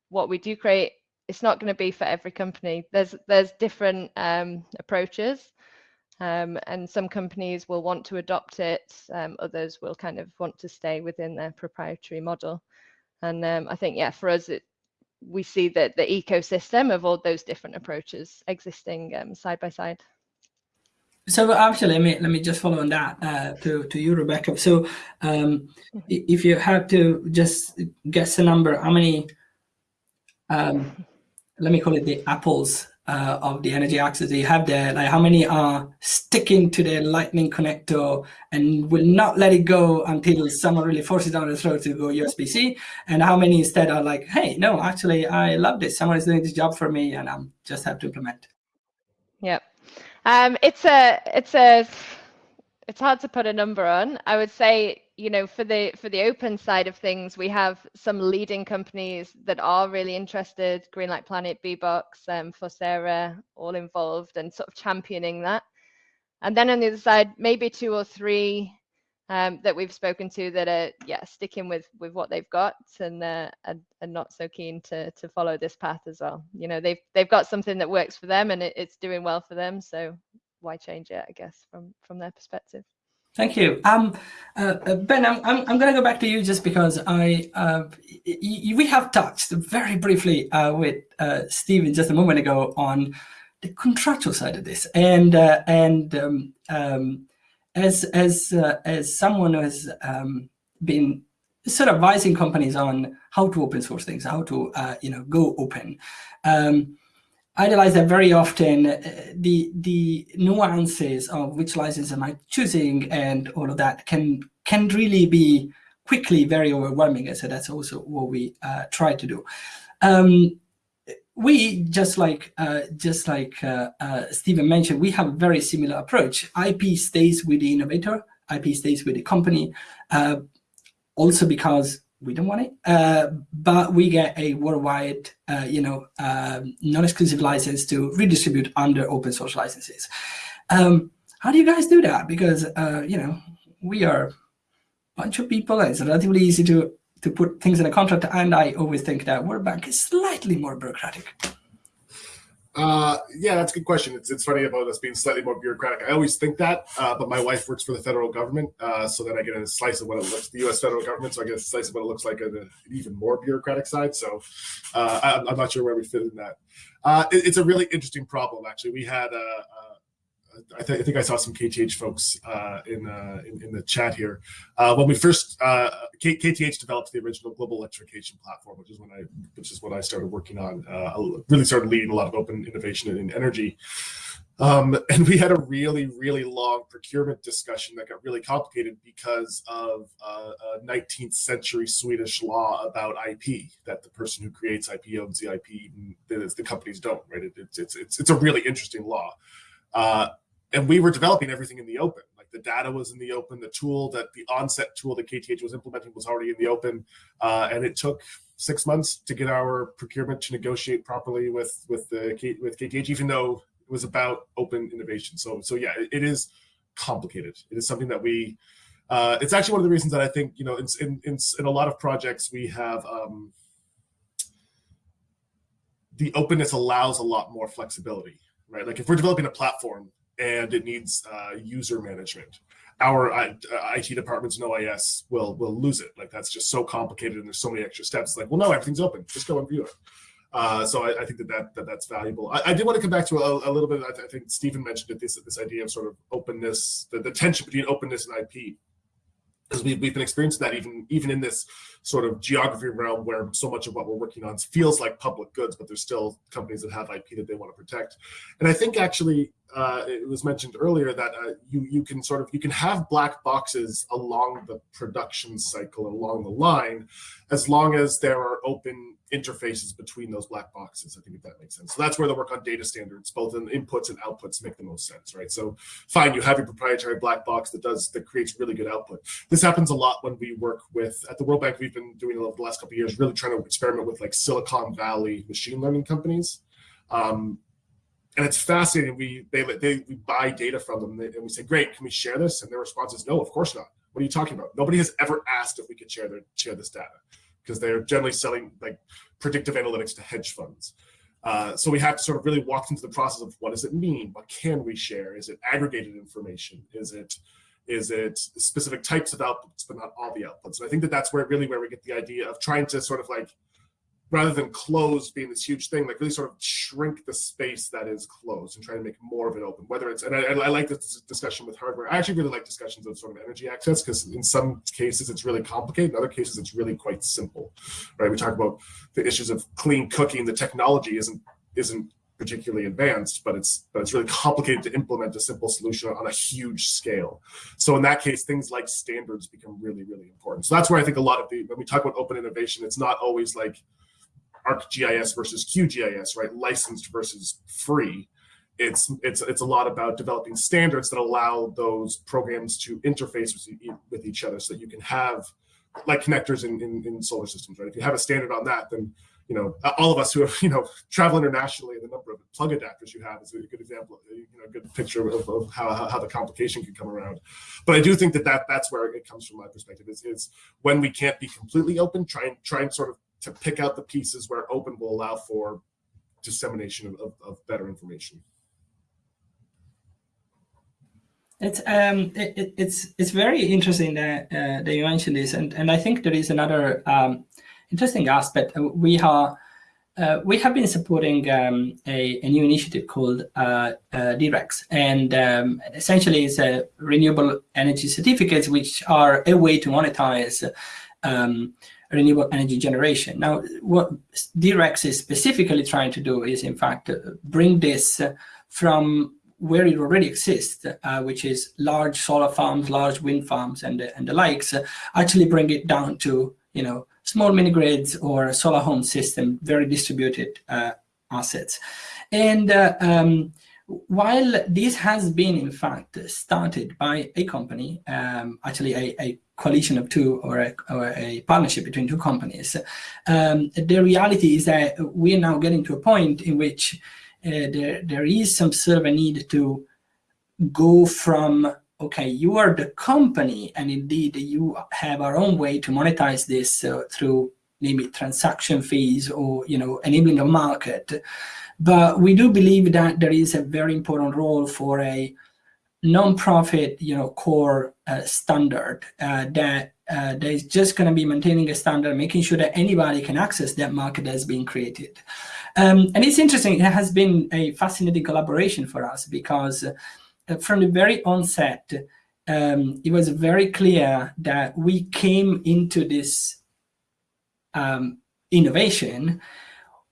what we do create it's not going to be for every company. There's there's different um, approaches, um, and some companies will want to adopt it. Um, others will kind of want to stay within their proprietary model. And um, I think yeah, for us, it, we see that the ecosystem of all those different approaches existing side by side. So actually, let me let me just follow on that uh, to to you, Rebecca. So um, mm-hmm. if you have to just guess a number, how many um, let me call it the apples uh, of the energy access that you have there, like how many are sticking to the lightning connector and will not let it go until someone really forces down the throat to go USB-C, and how many instead are like, hey, no, actually, I love this. Someone is doing this job for me, and I just have to implement. Yep, um, it's a, it's a, it's hard to put a number on. I would say you know, for the for the open side of things, we have some leading companies that are really interested, Greenlight Planet, BBOXX, um, Fosera, all involved and sort of championing that. And then on the other side, maybe two or three um, that we've spoken to that are yeah sticking with with what they've got and uh, and, and not so keen to to follow this path as well. You know, they've they've got something that works for them and it, it's doing well for them, so why change it? I guess from from their perspective. Thank you. Um, uh, uh, ben, I'm, I'm, I'm going to go back to you just because I uh, we have touched very briefly uh, with uh, Stephen just a moment ago on the contractual side of this, and uh, and um, um, as as uh, as someone who has um, been sort of advising companies on how to open source things, how to you know go open. Um, I realize that very often uh, the the nuances of which license am I choosing and all of that can can really be quickly very overwhelming. And so that's also what we uh, try to do. Um, we just like uh, just like uh, uh, Stephen mentioned, we have a very similar approach. IP stays with the innovator, IP stays with the company, uh, also because we don't want it, uh, but we get a worldwide, uh, you know, um, non-exclusive license to redistribute under open source licenses. Um, how do you guys do that? Because, you know, we are a bunch of people and it's relatively easy to, to put things in a contract. And I always think that World Bank is slightly more bureaucratic. Uh, yeah, that's a good question. It's, it's funny about us being slightly more bureaucratic. I always think that, uh, but my wife works for the federal government, uh, so then I get a slice of what it looks, the U.S. federal government, so I get a slice of what it looks like on an even more bureaucratic side. So uh, I, am not sure where we fit in that. Uh, it, it's a really interesting problem, actually. We had a, a I, th I, think I saw some KTH folks uh, in, uh, in, in the chat here. Uh, when we first uh, KTH developed the original global electrification platform, which is when I which is what I started working on. Uh, I really started leading a lot of open innovation in energy. Um, and we had a really, really long procurement discussion that got really complicated because of uh, a 19th century Swedish law about IP, that the person who creates IP owns the IP, the, the companies don't, right? It, it's, it's, it's a really interesting law. Uh, and we were developing everything in the open. Like the data was in the open, the tool that the OnSSET tool that KTH was implementing was already in the open, uh, and it took six months to get our procurement to negotiate properly with with the with KTH, even though it was about open innovation. So so yeah, it, it is complicated. It is something that we. Uh, it's actually one of the reasons that I think you know in in in, in a lot of projects we have. Um, the openness allows a lot more flexibility, right? Like if we're developing a platform, and it needs uh, user management. Our uh, IT departments and OIS will will lose it. Like that's just so complicated, and there's so many extra steps. Like, well, no, everything's open. Just go and view it. Uh, so I, I, think that, that, that that's valuable. I, I, did want to come back to a, a little bit. I, th I, think Stephen mentioned it. This this idea of sort of openness, the, the tension between openness and IP because we, we've been experiencing that even even in this sort of geography realm where so much of what we're working on feels like public goods, but there's still companies that have IP that they want to protect. And I think actually uh, it was mentioned earlier that uh, you you can sort of you can have black boxes along the production cycle along the line, as long as there are open interfaces between those black boxes. I think if that makes sense. So that's where the work on data standards, both in inputs and outputs, make the most sense, right? So fine, you have your proprietary black box that does that creates really good output. This happens a lot when we work with at the World Bank. We've been doing it the last couple of years, really trying to experiment with like Silicon Valley machine learning companies. Um, and it's fascinating. We they, they we buy data from them and we say, "Great, can we share this?" And their response is, "No, of course not. What are you talking about? Nobody has ever asked if we could share their share this data because they're generally selling like predictive analytics to hedge funds." Uh, so we have to sort of really walk into the process of what does it mean? What can we share? Is it aggregated information? Is it is it specific types of outputs, but not all the outputs? And I think that that's where really where we get the idea of trying to sort of like rather than closed being this huge thing, like really sort of shrink the space that is closed and try to make more of it open. Whether it's, and I, I like this discussion with hardware. I actually really like discussions of sort of energy access because in some cases it's really complicated. In other cases it's really quite simple, right? We talk about the issues of clean cooking. The technology isn't isn't particularly advanced, but it's but it's really complicated to implement a simple solution on a huge scale. So in that case, things like standards become really, really important. So that's where I think a lot of the when we talk about open innovation, it's not always like ArcGIS versus QGIS, right? Licensed versus free. It's it's it's a lot about developing standards that allow those programs to interface with, with each other, so that you can have like connectors in, in, in solar systems, right? If you have a standard on that, then you know all of us who have you know travel internationally, the number of plug adapters you have is a good example, uh, you know, a good picture of, of how, how the complication can come around. But I do think that, that that's where it comes from my perspective is, is when we can't be completely open, try and try and sort of to pick out the pieces where open will allow for dissemination of, of, of better information. It's um it, it's it's very interesting that uh, that you mentioned this, and and I think there is another um, interesting aspect. We are uh, we have been supporting um, a, a, new initiative called uh, uh, D-RECs, and um, essentially it's a renewable energy certificates, which are a way to monetize um, renewable energy generation. Now, what D-RECs is specifically trying to do is, in fact, uh, bring this uh, from where it already exists, uh, which is large solar farms, large wind farms, and, and the likes, uh, actually bring it down to, you know, small mini grids or solar home system, very distributed uh, assets. And uh, um, while this has been, in fact, started by a company, um, actually a, a coalition of two or a, or a partnership between two companies. Um, the reality is that we are now getting to a point in which uh, there, there is some sort of a need to go from, okay, you are the company and indeed you have our own way to monetize this uh, through maybe transaction fees or, you know, enabling the market. But we do believe that there is a very important role for a non-profit, you know, core uh, standard uh, that uh, that is just going to be maintaining a standard, making sure that anybody can access that market that's being created. Um, and it's interesting, it has been a fascinating collaboration for us because uh, from the very onset, um, it was very clear that we came into this um, innovation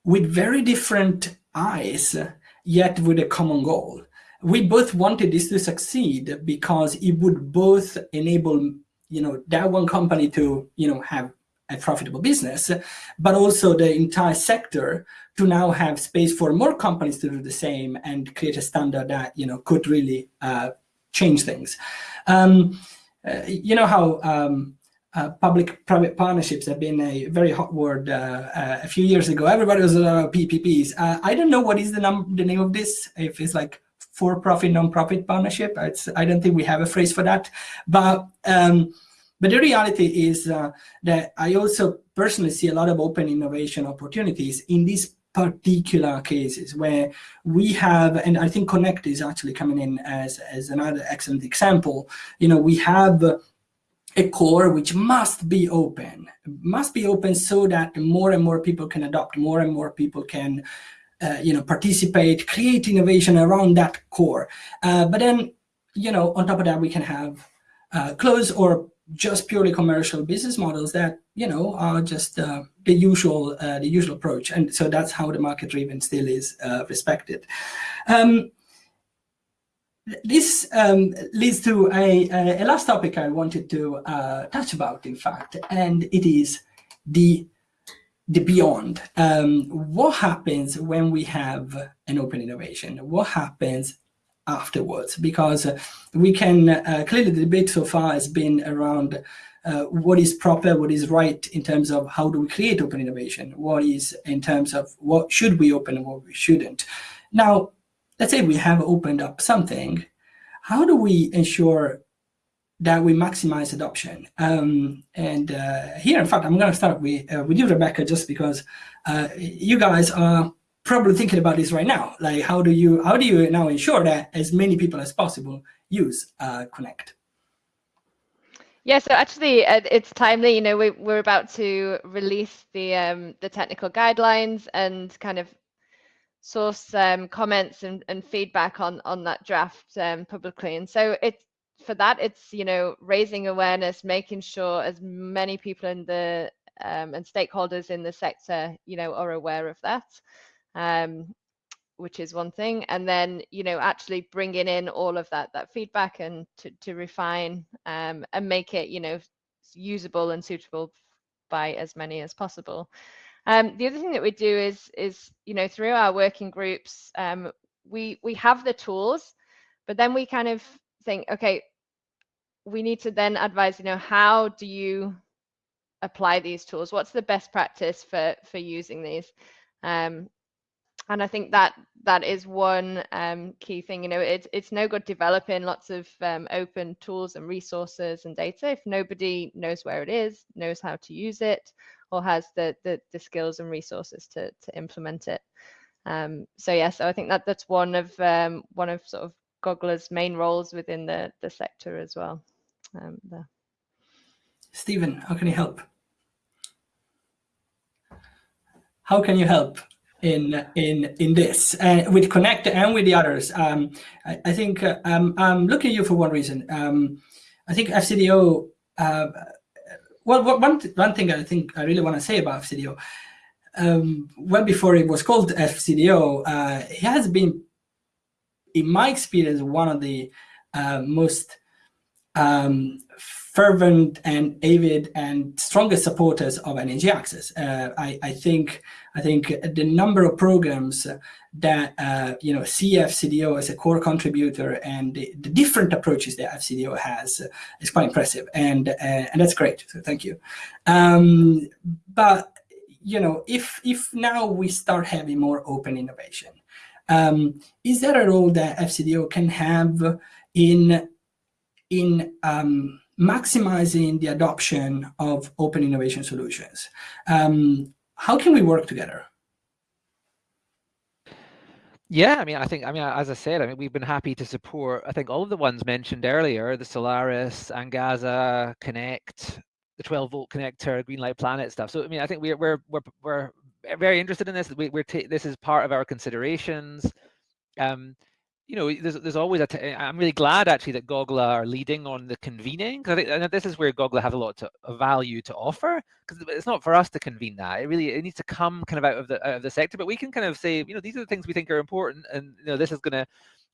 with very different eyes, yet with a common goal. We both wanted this to succeed because it would both enable you know that one company to you know have a profitable business but also the entire sector to now have space for more companies to do the same and create a standard that you know could really uh, change things. Um, uh, you know how um, uh, public-private partnerships have been a very hot word uh, uh, a few years ago. Everybody was about PPPs. Uh, I don't know what is the, num the name of this. If it's like for-profit, non-profit partnership. It's, I don't think we have a phrase for that. But, um, but the reality is uh, that I also personally see a lot of open innovation opportunities in these particular cases where we have, and I think Connect is actually coming in as, as another excellent example, you know, we have a core which must be open, must be open so that more and more people can adopt, more and more people can uh, you know, participate, create innovation around that core. Uh, but then, you know, on top of that, we can have uh, closed or just purely commercial business models that, you know, are just uh, the usual uh, the usual approach. And so that's how the market driven still is respected. Um, this um, leads to a, a, last topic I wanted to uh, touch about, in fact, and it is the the beyond. Um, what happens when we have an open innovation? What happens afterwards? Because we can uh, clearly the debate so far has been around uh, what is proper, what is right in terms of how do we create open innovation? What is in terms of what should we open and what we shouldn't? Now, let's say we have opened up something, how do we ensure that we maximize adoption? Um, and uh, here, in fact, I'm going to start with, uh, with you, Rebecca, just because uh, you guys are probably thinking about this right now. Like, how do you how do you now ensure that as many people as possible use uh, Connect? Yeah, so actually, uh, it's timely. You know, we, we're about to release the um, the technical guidelines and kind of source um, comments and, and feedback on on that draft um, publicly. And so it's for that, it's you know raising awareness, making sure as many people in the um, and stakeholders in the sector you know are aware of that, um, which is one thing. And then you know actually bringing in all of that that feedback and to to refine um, and make it you know usable and suitable by as many as possible. Um, the other thing that we do is, is you know, through our working groups, um, we we have the tools, but then we kind of think, okay, we need to then advise, you know, how do you apply these tools? What's the best practice for for using these? Um, and I think that that is one um, key thing. You know, it's it's no good developing lots of um, open tools and resources and data if nobody knows where it is, knows how to use it, or has the the, the skills and resources to to implement it. Um, so yeah, so I think that that's one of um, one of sort of Gogla's main roles within the the sector as well. Um, Stephen, how can you help? How can you help in in in this uh, with Connect and with the others? Um, I, I, think uh, um, I'm looking at you for one reason. Um, I think FCDO uh, well, one, one thing I think I really want to say about FCDO, um, well before it was called FCDO, uh, it has been, in my experience, one of the uh, most um, fervent and avid and strongest supporters of energy access. Uh, I, I, think I think the number of programs that uh, you know see FCDO as a core contributor and the, the different approaches that FCDO has is quite impressive, and uh, and that's great. So thank you. Um, but you know, if if now we start having more open innovation, um, is there a role that FCDO can have in in um, maximizing the adoption of open innovation solutions? Um, how can we work together? Yeah, I mean, I think, I mean, as I said, I mean, we've been happy to support, I think all of the ones mentioned earlier, the Solaris, Angaza, Connect, the 12 volt connector, Greenlight Planet stuff. So, I mean, I think we're, we're, we're, we're very interested in this. We, we're, this is part of our considerations. Um, you know, there's there's always a. T- eh, I'm really glad actually that Gogla are leading on the convening because I think and this is where Gogla have a lot to, of value to offer because it's not for us to convene that. It really it needs to come kind of out of the out of the sector, but we can kind of say, you know, these are the things we think are important, and you know, this is going to.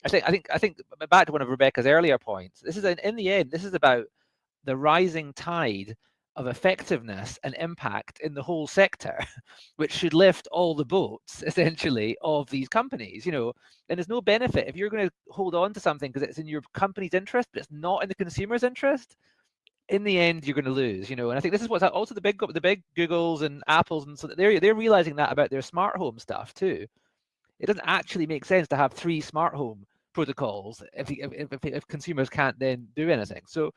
I think I think I think back to one of Rebecca's earlier points. This is an, in the end, this is about the rising tide of effectiveness and impact in the whole sector, which should lift all the boats essentially of these companies, you know, and there's no benefit if you're going to hold on to something because it's in your company's interest, but it's not in the consumer's interest. In the end, you're going to lose, you know, and I think this is what's also the big, the big Googles and Apples, and so they're they're realizing that about their smart home stuff too. It doesn't actually make sense to have three smart home protocols if if, if, if consumers can't then do anything. So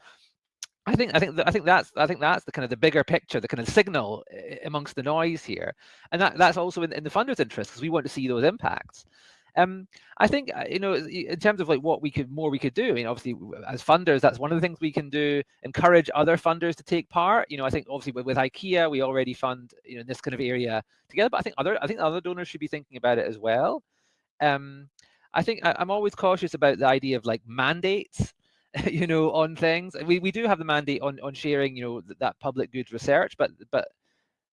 I think I think I think that's I think that's the kind of the bigger picture, the kind of signal amongst the noise here, and that that's also in, in the funders' interest because we want to see those impacts. Um, I think uh, you know in terms of like what we could more we could do. I mean, obviously as funders, that's one of the things we can do. Encourage other funders to take part. You know, I think obviously with, with IKEA, we already fund you know in this kind of area together, but I think other I think other donors should be thinking about it as well. Um, I think I, I'm always cautious about the idea of like mandates you know, on things. We we do have the mandate on on sharing, you know, that, that public goods research, but but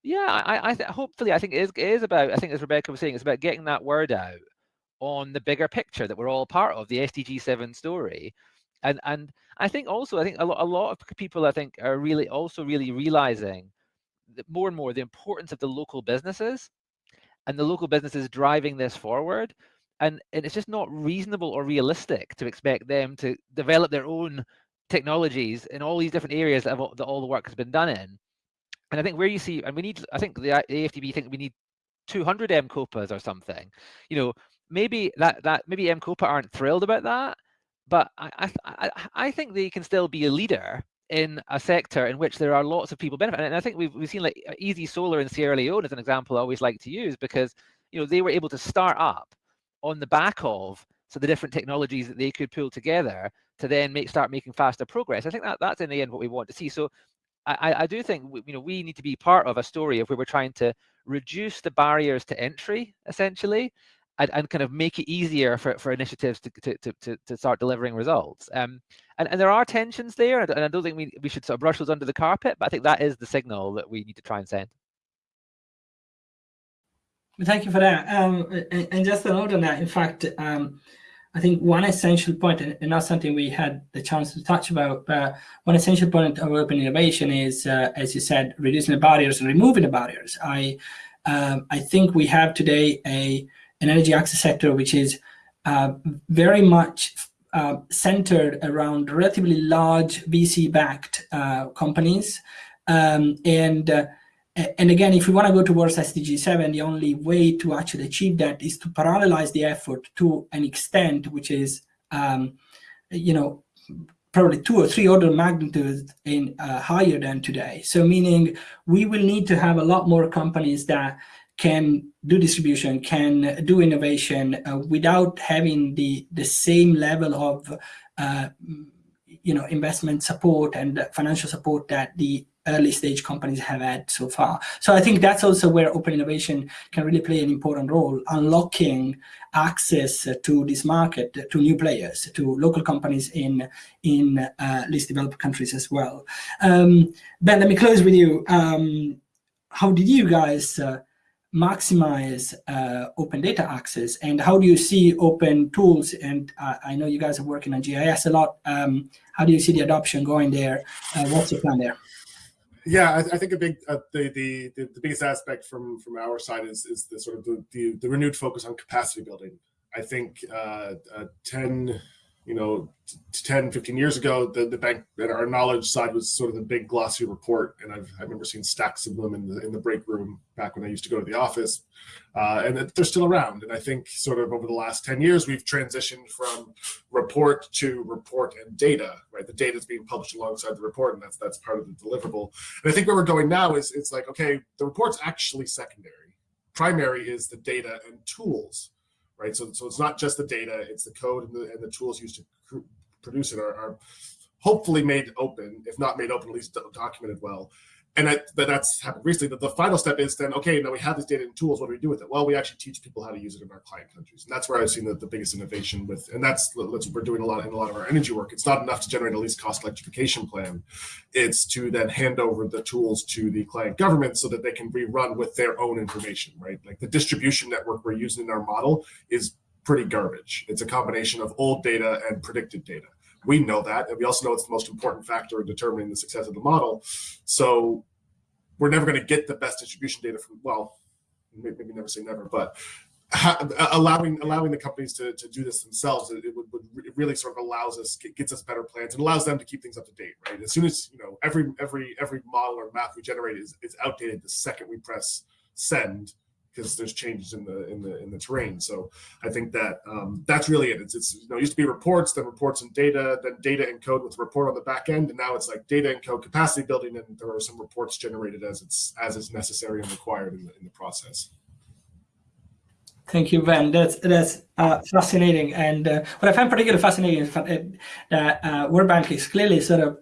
yeah, I I hopefully I think it is it is about I think as Rebecca was saying, it's about getting that word out on the bigger picture that we're all part of, the SDG 7 story. And, and I think also, I think a lot, a lot of people, I think, are really also really realizing that more and more the importance of the local businesses and the local businesses driving this forward. And, and it's just not reasonable or realistic to expect them to develop their own technologies in all these different areas that, have, that all the work has been done in. And I think where you see, and we need, I think the AFDB think we need 200 M-KOPAs or something. You know, maybe that that maybe M-KOPA aren't thrilled about that, but I, I I think they can still be a leader in a sector in which there are lots of people benefiting. And I think we've we've seen like uh, Easy Solar in Sierra Leone as an example I always like to use because you know they were able to start up on the back of so the different technologies that they could pull together to then make start making faster progress. I think that that's in the end what we want to see. So I, I do think you know we need to be part of a story of where we're trying to reduce the barriers to entry essentially and, and kind of make it easier for, for initiatives to, to, to, to start delivering results. Um, and, and there are tensions there, and I don't think we, we should sort of brush those under the carpet, but I think that is the signal that we need to try and send. Thank you for that. Um, and, and, just a note on that, in fact, um, I think one essential point, and not something we had the chance to touch about, but one essential point of open innovation is, uh, as you said, reducing the barriers and removing the barriers. I, um, I think we have today a an energy access sector which is uh, very much uh, centered around relatively large VC-backed uh, companies. Um, and uh, and again, if we want to go towards SDG 7, the only way to actually achieve that is to parallelize the effort to an extent which is, um, you know, probably two or three order magnitudes in uh, higher than today. So meaning we will need to have a lot more companies that can do distribution, can do innovation uh, without having the, the same level of uh, you know, investment support and financial support that the early stage companies have had so far. So I think that's also where open innovation can really play an important role, unlocking access to this market, to new players, to local companies in, in uh, least developed countries as well. Um, ben, let me close with you. Um, how did you guys uh, maximize uh, open data access and how do you see open tools and uh, I know you guys are working on GIS a lot um, how do you see the adoption going there uh, what's your plan there yeah I, I think a big uh, the, the the biggest aspect from from our side is is the sort of the, the, the renewed focus on capacity building. I think uh, uh, 10 you know, 10, 15 years ago, the, the bank and our knowledge side was sort of the big glossy report. And I've, I remember seeing stacks of them in the, in the break room back when I used to go to the office. Uh, and they're still around. And I think sort of over the last 10 years, we've transitioned from report to report and data, right? The data is being published alongside the report and that's, that's part of the deliverable. And I think where we're going now is it's like, okay, the report's actually secondary. Primary is the data and tools right? So, so it's not just the data, it's the code and the, and the tools used to produce it are, are hopefully made open, if not made open, at least documented well and that, that's happened recently. That the final step is then, okay, now we have this data and tools. What do we do with it? Well, we actually teach people how to use it in our client countries, and that's where I've seen the, the biggest innovation with. And that's, that's we're doing a lot in a lot of our energy work. It's not enough to generate a least cost electrification plan. It's to then hand over the tools to the client government so that they can rerun with their own information, right? Like the distribution network we're using in our model is pretty garbage. It's a combination of old data and predicted data. We know that, and we also know it's the most important factor in determining the success of the model. So we're never going to get the best distribution data from, well, maybe never say never, but allowing allowing the companies to, to do this themselves, it, it would, would, it really sort of allows us, gets us better plans and allows them to keep things up to date, right? As soon as, you know, every every every model or map we generate is, is outdated the second we press send, because there's changes in the in the in the terrain. So I think that um, that's really it. It's, it's you know it used to be reports, then reports and data, then data and code with report on the back end, and now it's like data and code capacity building, and there are some reports generated as it's as is necessary and required in the in the process. Thank you, Ben. That's that's uh, fascinating. And uh, what I find particularly fascinating is that uh, World Bank is clearly sort of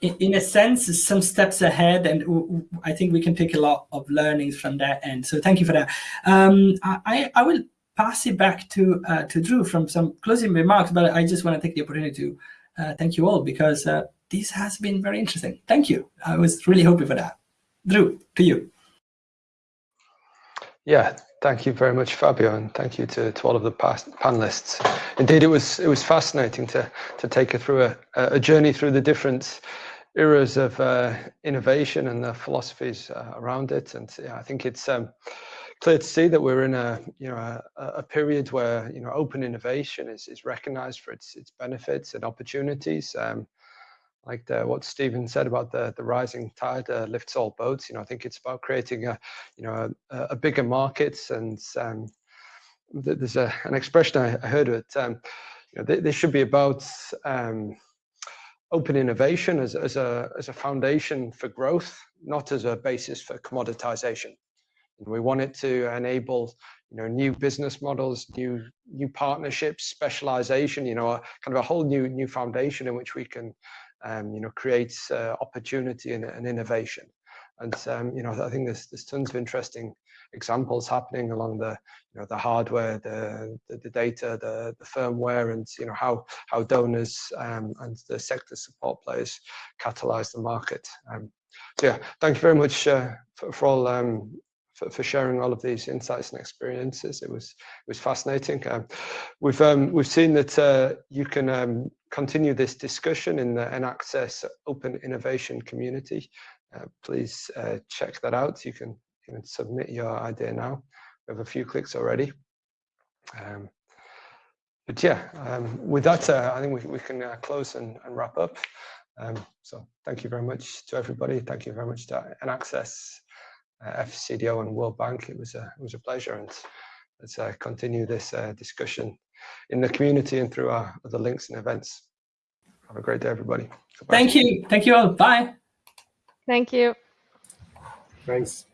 in a sense, some steps ahead, and I think we can take a lot of learnings from that end. So thank you for that. Um, I, I will pass it back to uh, to Drew from some closing remarks, but I just want to take the opportunity to uh, thank you all because uh, this has been very interesting. Thank you. I was really hoping for that. Drew, to you. Yeah, Thank you very much, Fabio, and thank you to, to all of the past panelists. Indeed, it was it was fascinating to to take you through a, a journey through the different eras of uh, innovation and the philosophies uh, around it. And yeah, I think it's um, clear to see that we're in a you know a, a, period where you know open innovation is is recognised for its its benefits and opportunities. Um, like the, what Stephen said about the the rising tide uh, lifts all boats. You know, I think it's about creating a you know a, a bigger market, and um, there's a, an expression I, I heard it. Um, you know, this should be about um, open innovation as, as a as a foundation for growth, not as a basis for commoditization. We want it to enable you know new business models, new new partnerships, specialization. You know, a, kind of a whole new new foundation in which we can um, you know, creates uh, opportunity and, and, innovation. And um, you know, I think there's there's tons of interesting examples happening along the you know the hardware, the the, the data, the the firmware, and you know how how donors um, and the sector support players catalyze the market. Um, so yeah, thank you very much uh, for, for all um, for, for, sharing all of these insights and experiences. It was it was fascinating. Um, we've um, we've seen that uh, you can um, continue this discussion in the EnAccess Open Innovation community. Uh, please uh, check that out. You can, you can submit your idea now. We have a few clicks already. Um, but yeah, um, with that, uh, I think we, we can uh, close and, and, wrap up. Um, so thank you very much to everybody. Thank you very much to EnAccess, uh, FCDO and World Bank. It was a, it was a pleasure and let's uh, continue this discussion in the community and through our other links and events. Have a great day, everybody. Goodbye. Thank you. Thank you all. Bye. Thank you. Thanks.